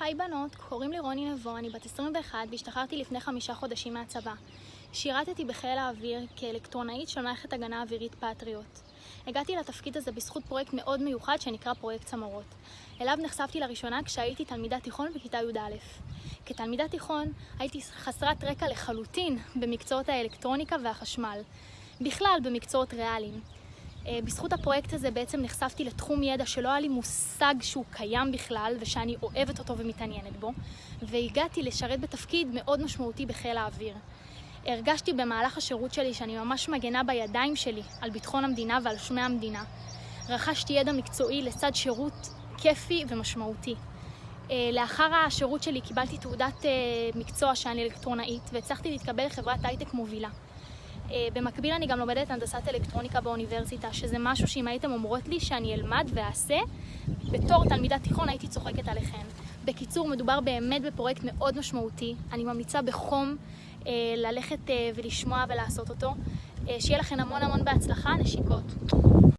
היי בנות, קוראים לי רוני נבו, אני בת 21 והשתחררתי לפני חמישה חודשים מהצבא. שירתתי בחיל האוויר כאלקטרונאית של מערכת הגנה אווירית פטריוט. הגעתי לתפקיד הזה בזכות פרויקט מאוד מיוחד שנקרא פרויקט צמרות. אליו נחשפתי לראשונה כשהייתי תלמידת תיכון בכיתה י"א. כתלמידת תיכון הייתי חסרת רקע לחלוטין במקצועות האלקטרוניקה והחשמל. בכלל במקצועות ריאליים. אה, בזכות הפרויקט הזה בעצם נחשפתי לתחום ידע שלא היה לי מושג שהוא קיים בכלל ושאני אוהבת אותו ומתעניינת בו והגעתי לשרת בתפקיד מאוד משמעותי בחיל האוויר. הרגשתי במהלך השירות שלי שאני ממש מגנה בידיים שלי על ביטחון המדינה ועל שמי המדינה. רכשתי ידע מקצועי לצד שירות כיפי ומשמעותי. אה, לאחר השירות שלי קיבלתי תעודת אה, מקצוע שאני אלקטרונאית והצלחתי להתקבל לחברת הייטק מובילה. אה, במקביל אני גם לומדת הנדסת אלקטרוניקה באוניברסיטה, שזה משהו שאם הייתם אומרות לי שאני אלמד ואעשה, בתור תלמידת תיכון הייתי צוחקת עליכם. בקיצור, מדובר באמת בפרויקט מאוד משמעותי. אני ממליצה בחום אה, ללכת אה, ולשמוע ולעשות אותו. אה, שיהיה לכם המון המון בהצלחה, נשיקות.